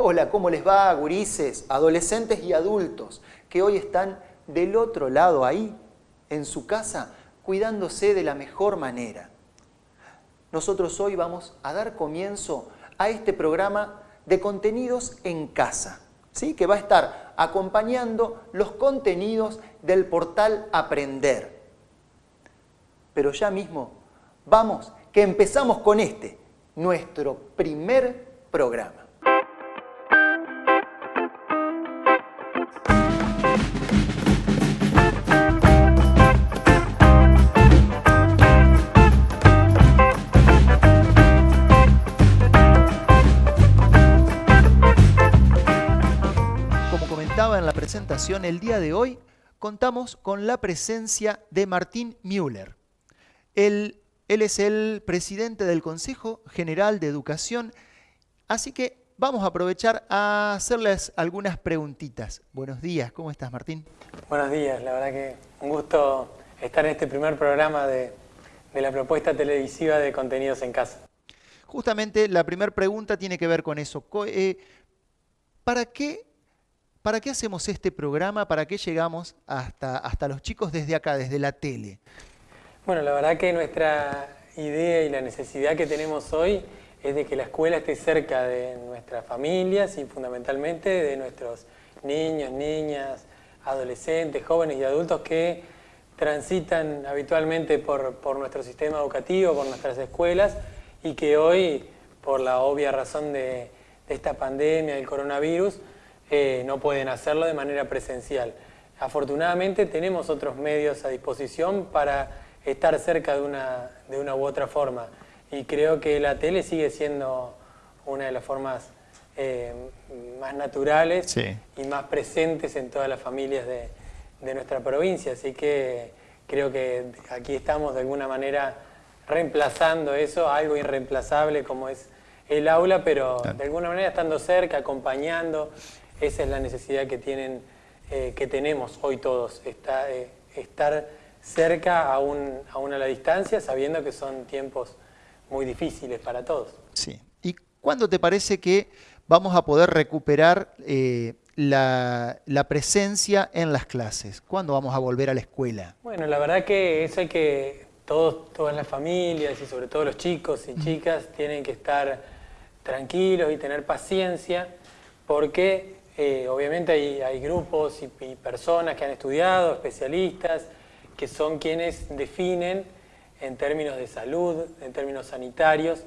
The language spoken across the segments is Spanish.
Hola, ¿cómo les va, gurises, adolescentes y adultos que hoy están del otro lado ahí, en su casa, cuidándose de la mejor manera? Nosotros hoy vamos a dar comienzo a este programa de contenidos en casa, ¿sí? que va a estar acompañando los contenidos del portal Aprender. Pero ya mismo, vamos, que empezamos con este, nuestro primer programa. El día de hoy contamos con la presencia de Martín Müller. Él, él es el presidente del Consejo General de Educación, así que vamos a aprovechar a hacerles algunas preguntitas. Buenos días, ¿cómo estás Martín? Buenos días, la verdad que un gusto estar en este primer programa de, de la propuesta televisiva de contenidos en casa. Justamente la primera pregunta tiene que ver con eso. Eh, ¿Para qué ¿Para qué hacemos este programa? ¿Para qué llegamos hasta, hasta los chicos desde acá, desde la tele? Bueno, la verdad que nuestra idea y la necesidad que tenemos hoy es de que la escuela esté cerca de nuestras familias y fundamentalmente de nuestros niños, niñas, adolescentes, jóvenes y adultos que transitan habitualmente por, por nuestro sistema educativo, por nuestras escuelas y que hoy, por la obvia razón de, de esta pandemia, del coronavirus, eh, no pueden hacerlo de manera presencial. Afortunadamente tenemos otros medios a disposición para estar cerca de una, de una u otra forma. Y creo que la tele sigue siendo una de las formas eh, más naturales y más presentes en todas las familias de, de nuestra provincia, así que creo que aquí estamos de alguna manera reemplazando eso, algo irreemplazable como es el aula, pero de alguna manera estando cerca, acompañando, esa es la necesidad que, tienen, eh, que tenemos hoy todos, está, eh, estar cerca aún, aún a la distancia, sabiendo que son tiempos muy difíciles para todos. Sí. ¿Y cuándo te parece que vamos a poder recuperar eh, la, la, presencia en las clases? ¿Cuándo vamos a volver a la escuela? Bueno, la verdad que eso hay que, todos, todas las familias y sobre todo los chicos y chicas tienen que estar tranquilos y tener paciencia porque eh, obviamente hay, grupos y, personas que han estudiado, especialistas, que son quienes definen en términos de salud, en términos sanitarios,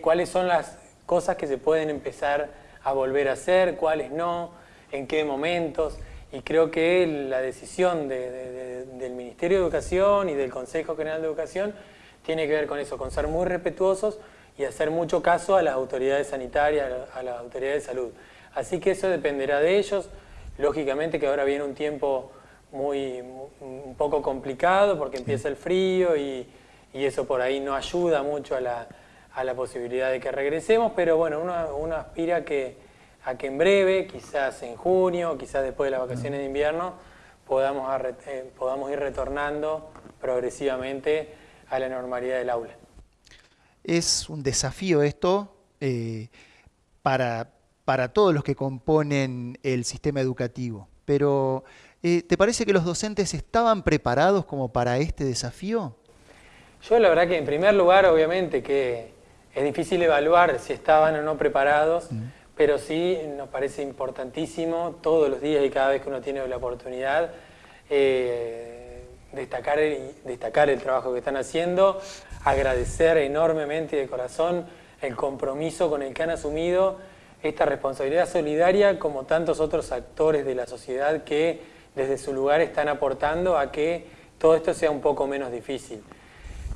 cuáles son las cosas que se pueden empezar a volver a hacer, cuáles no, en qué momentos. Y creo que la decisión del Ministerio de Educación y del Consejo General de Educación tiene que ver con eso, con ser muy respetuosos y hacer mucho caso a las autoridades sanitarias, a las autoridades de salud. Así que eso dependerá de ellos. Lógicamente que ahora viene un tiempo muy, un poco complicado porque empieza el frío y, eso por ahí no ayuda mucho a la, posibilidad de que regresemos, pero bueno, uno, aspira a que, a que en breve, quizás en junio, quizás después de las vacaciones de invierno, podamos, eh, podamos ir retornando progresivamente a la normalidad del aula. Es un desafío esto eh, para, para todos los que componen el sistema educativo. Pero, eh, ¿te parece que los docentes estaban preparados como para este desafío? Yo la verdad que en primer lugar, obviamente, que es difícil evaluar si estaban o no preparados, pero sí nos parece importantísimo todos los días y cada vez que uno tiene la oportunidad eh, destacar, destacar el trabajo que están haciendo, agradecer enormemente de corazón el compromiso con el que han asumido esta responsabilidad solidaria como tantos otros actores de la sociedad que desde su lugar están aportando a que todo esto sea un poco menos difícil.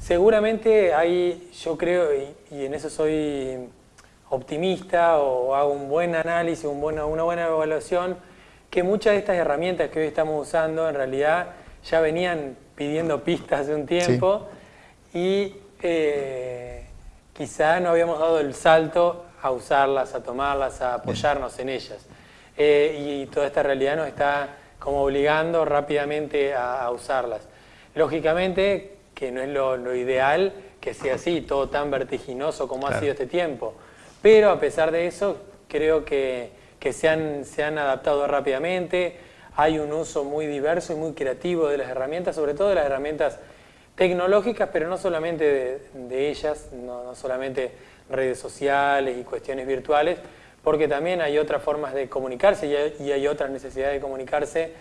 Seguramente hay, yo creo, y, en eso soy optimista o hago un buen análisis, un una buena evaluación, que muchas de estas herramientas que hoy estamos usando en realidad ya venían pidiendo pistas hace un tiempo y eh, quizá no habíamos dado el salto a usarlas, a tomarlas, a apoyarnos en ellas. Eh, y toda esta realidad nos está como obligando rápidamente a, usarlas. Lógicamente que no es lo, ideal que sea así, todo tan vertiginoso como ha sido este tiempo, pero a pesar de eso creo que, se, han, se han adaptado rápidamente, hay un uso muy diverso y muy creativo de las herramientas, sobre todo de las herramientas tecnológicas, pero no solamente de, ellas, no, solamente redes sociales y cuestiones virtuales, porque también hay otras formas de comunicarse y hay, otras necesidades de comunicarse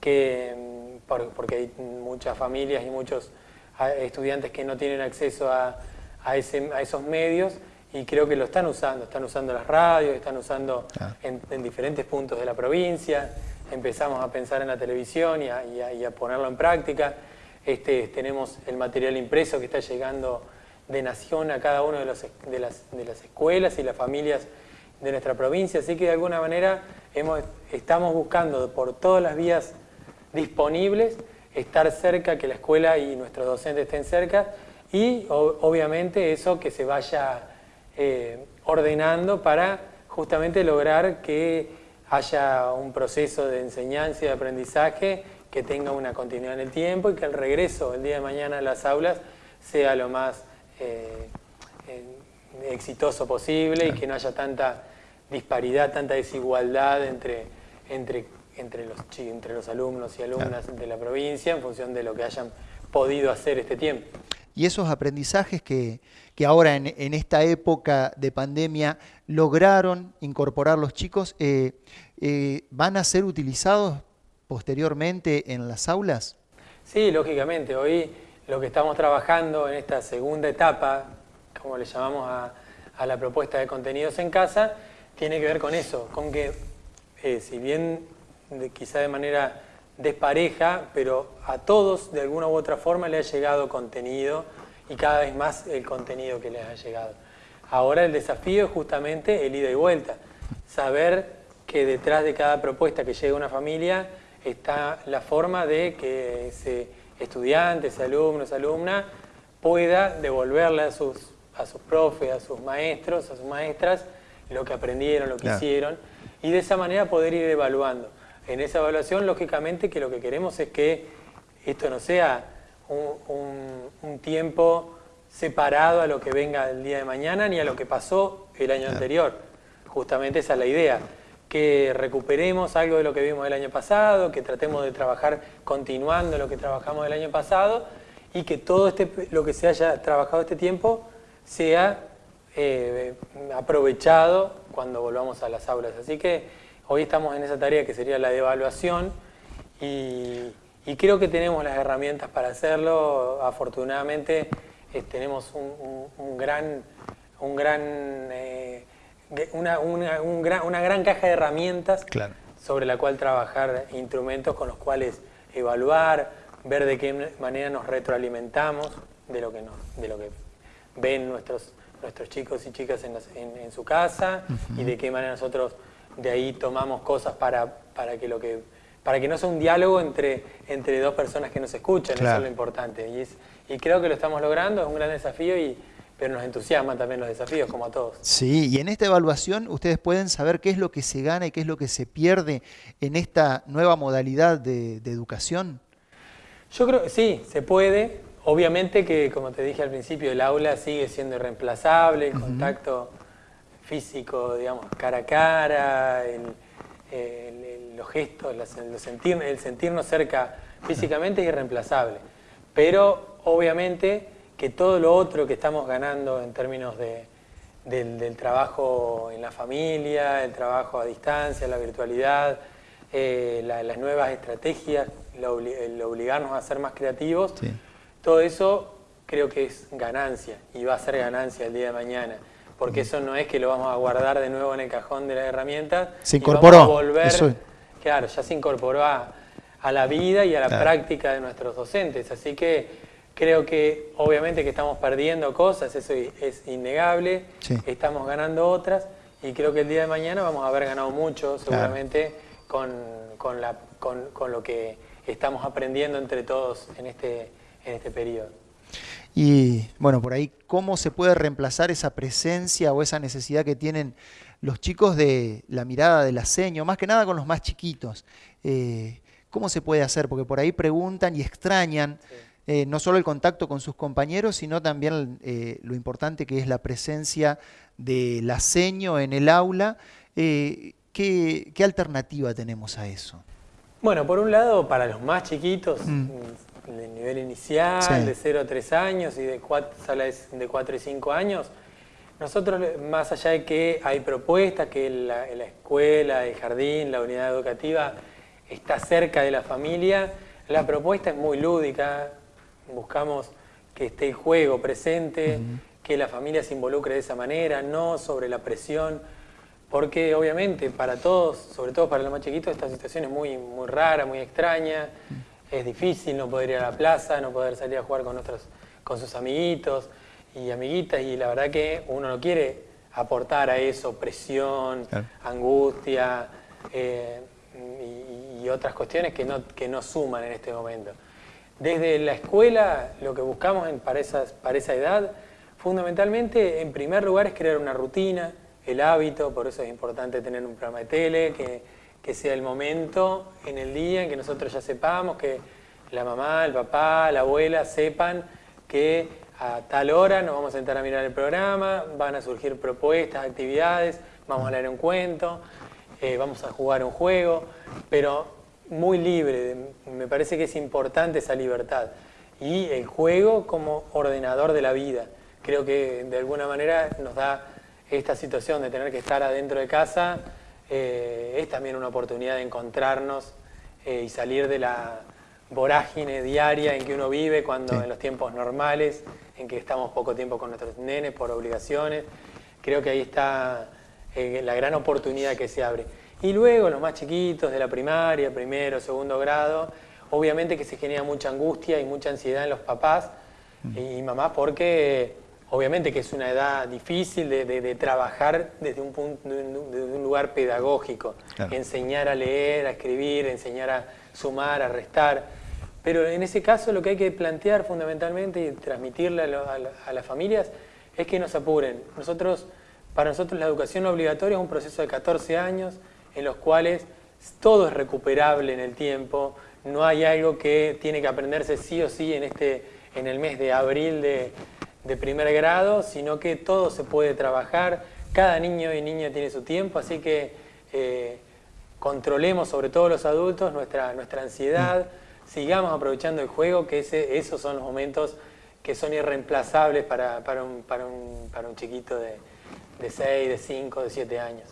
que, mm, porque hay muchas familias y muchos ah, estudiantes que no tienen acceso a, a, esos medios y creo que lo están usando, están usando las radios, están usando en, diferentes puntos de la provincia, empezamos a pensar en la televisión y a ponerlo en práctica. Este, tenemos el material impreso que está llegando de nación a cada una de, de, las, escuelas y las familias de nuestra provincia, así que de alguna manera estamos buscando por todas las vías disponibles estar cerca, que la escuela y nuestros docentes estén cerca y obviamente eso que se vaya eh, ordenando para justamente lograr que haya un proceso de enseñanza y de aprendizaje que tenga una continuidad en el tiempo y que el regreso el día de mañana a las aulas sea lo más eh, exitoso posible y que no haya tanta disparidad, tanta desigualdad entre, entre, entre, los, entre los alumnos y alumnas de la provincia en función de lo que hayan podido hacer este tiempo. Y esos aprendizajes que, ahora en, esta época de pandemia lograron incorporar los chicos, eh, eh, ¿van a ser utilizados posteriormente en las aulas? Sí, lógicamente. Hoy lo que estamos trabajando en esta segunda etapa, como le llamamos a, la propuesta de contenidos en casa, tiene que ver con eso, con que eh, si bien quizá de manera despareja, pero a todos de alguna u otra forma le ha llegado contenido y cada vez más el contenido que les ha llegado. Ahora el desafío es justamente el ida y vuelta, saber que detrás de cada propuesta que llega a una familia está la forma de que ese estudiante, ese alumno, esa alumna pueda devolverle a sus, a sus profes, a sus maestros, a sus maestras, lo que aprendieron, lo que hicieron, y de esa manera poder ir evaluando. En esa evaluación, lógicamente, que lo que queremos es que esto no sea un, tiempo separado a lo que venga el día de mañana ni a lo que pasó el año anterior. Justamente esa es la idea que recuperemos algo de lo que vimos el año pasado, que tratemos de trabajar continuando lo que trabajamos el año pasado y que todo este, lo que se haya trabajado este tiempo sea eh, aprovechado cuando volvamos a las aulas. Así que hoy estamos en esa tarea que sería la de evaluación y, creo que tenemos las herramientas para hacerlo. Afortunadamente eh, tenemos un, gran, un gran eh, una, una, gran, caja de herramientas sobre la cual trabajar, instrumentos con los cuales evaluar, ver de qué manera nos retroalimentamos de lo que, de lo que ven nuestros, nuestros chicos y chicas en, su casa y de qué manera nosotros de ahí tomamos cosas para, para, que, lo que, para que no sea un diálogo entre, entre dos personas que nos escuchan, eso es lo importante. Y, es, y creo que lo estamos logrando, es un gran desafío y, pero nos entusiasman también los desafíos, como a todos. Sí, y en esta evaluación ustedes pueden saber qué es lo que se gana y qué es lo que se pierde en esta nueva modalidad de, educación. Yo creo que sí, se puede. Obviamente que, como te dije al principio, el aula sigue siendo irreemplazable, el contacto físico, digamos, cara a cara, los gestos, el, sentir, el sentirnos cerca físicamente es irreemplazable. Pero, obviamente, que todo lo otro que estamos ganando en términos de, del, trabajo en la familia, el trabajo a distancia, la virtualidad, eh, las nuevas estrategias, el obligarnos a ser más creativos, todo eso creo que es ganancia y va a ser ganancia el día de mañana. Porque eso no es que lo vamos a guardar de nuevo en el cajón de las herramientas. Se incorporó. a volver, Claro, ya se incorporó a, la vida y a la práctica de nuestros docentes. Así que Creo que obviamente que estamos perdiendo cosas, eso es innegable, estamos ganando otras y creo que el día de mañana vamos a haber ganado mucho seguramente con, la, con, lo que estamos aprendiendo entre todos en este, en este periodo. Y bueno, por ahí, ¿cómo se puede reemplazar esa presencia o esa necesidad que tienen los chicos de la mirada del aseño, más que nada con los más chiquitos? Eh, ¿Cómo se puede hacer? Porque por ahí preguntan y extrañan. Eh, no solo el contacto con sus compañeros, sino también eh, lo importante que es la presencia del aseño en el aula Eh, ¿qué, alternativa tenemos a eso? Bueno, por un lado, para los más chiquitos, mm. de nivel inicial, de 0 a 3 años y de 4, salas de 4 y 5 años, nosotros, más allá de que hay propuestas, que la, la escuela, el jardín, la unidad educativa está cerca de la familia, la propuesta es muy lúdica, buscamos que esté el juego presente, que la familia se involucre de esa manera, no sobre la presión, porque obviamente para todos, sobre todo para los más chiquitos, esta situación es muy, muy rara, muy extraña, es difícil no poder ir a la plaza, no poder salir a jugar con, otros, con sus amiguitos y amiguitas, y la verdad que uno no quiere aportar a eso presión, angustia eh, y, otras cuestiones que no, que no suman en este momento. Desde la escuela, lo que buscamos en, para, para esa edad, fundamentalmente, en primer lugar, es crear una rutina, el hábito, por eso es importante tener un programa de tele, que, que sea el momento en el día en que nosotros ya sepamos, que la mamá, el papá, la abuela sepan que a tal hora nos vamos a sentar a mirar el programa, van a surgir propuestas, actividades, vamos a leer un cuento, eh, vamos a jugar un juego, pero muy libre, me parece que es importante esa libertad. Y el juego como ordenador de la vida. Creo que de alguna manera nos da esta situación de tener que estar adentro de casa, eh, es también una oportunidad de encontrarnos eh, y salir de la vorágine diaria en que uno vive cuando en los tiempos normales, en que estamos poco tiempo con nuestros nenes por obligaciones. Creo que ahí está eh, la gran oportunidad que se abre. Y luego los más chiquitos de la primaria, primero, segundo grado, obviamente que se genera mucha angustia y mucha ansiedad en los papás y mamás porque obviamente que es una edad difícil de, trabajar desde un, punto, un lugar pedagógico, enseñar a leer, a escribir, enseñar a sumar, a restar. Pero en ese caso lo que hay que plantear fundamentalmente y transmitirle a, a las familias es que nos apuren. Nosotros, para nosotros la educación obligatoria es un proceso de 14 años, en los cuales todo es recuperable en el tiempo, no hay algo que tiene que aprenderse sí o sí en, este, en el mes de abril de, primer grado, sino que todo se puede trabajar, cada niño y niña tiene su tiempo, así que eh, controlemos sobre todo los adultos nuestra, nuestra ansiedad, sigamos aprovechando el juego, que esos son los momentos que son irreemplazables para, un, para, un, para un chiquito de, de 6, de 5, de 7 años.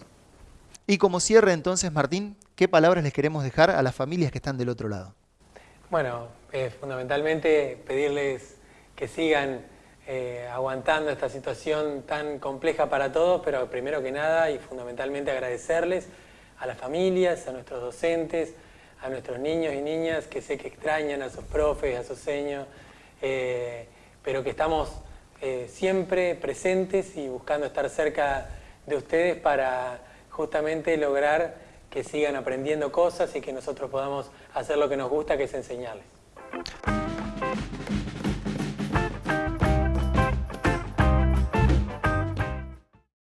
Y como cierre entonces, Martín, ¿qué palabras les queremos dejar a las familias que están del otro lado? Bueno, eh, fundamentalmente pedirles que sigan eh, aguantando esta situación tan compleja para todos, pero primero que nada y fundamentalmente agradecerles a las familias, a nuestros docentes, a nuestros niños y niñas que sé que extrañan a sus profes, a sus seños, eh, pero que estamos siempre presentes y buscando estar cerca de ustedes para justamente lograr que sigan aprendiendo cosas y que nosotros podamos hacer lo que nos gusta, que es enseñarles.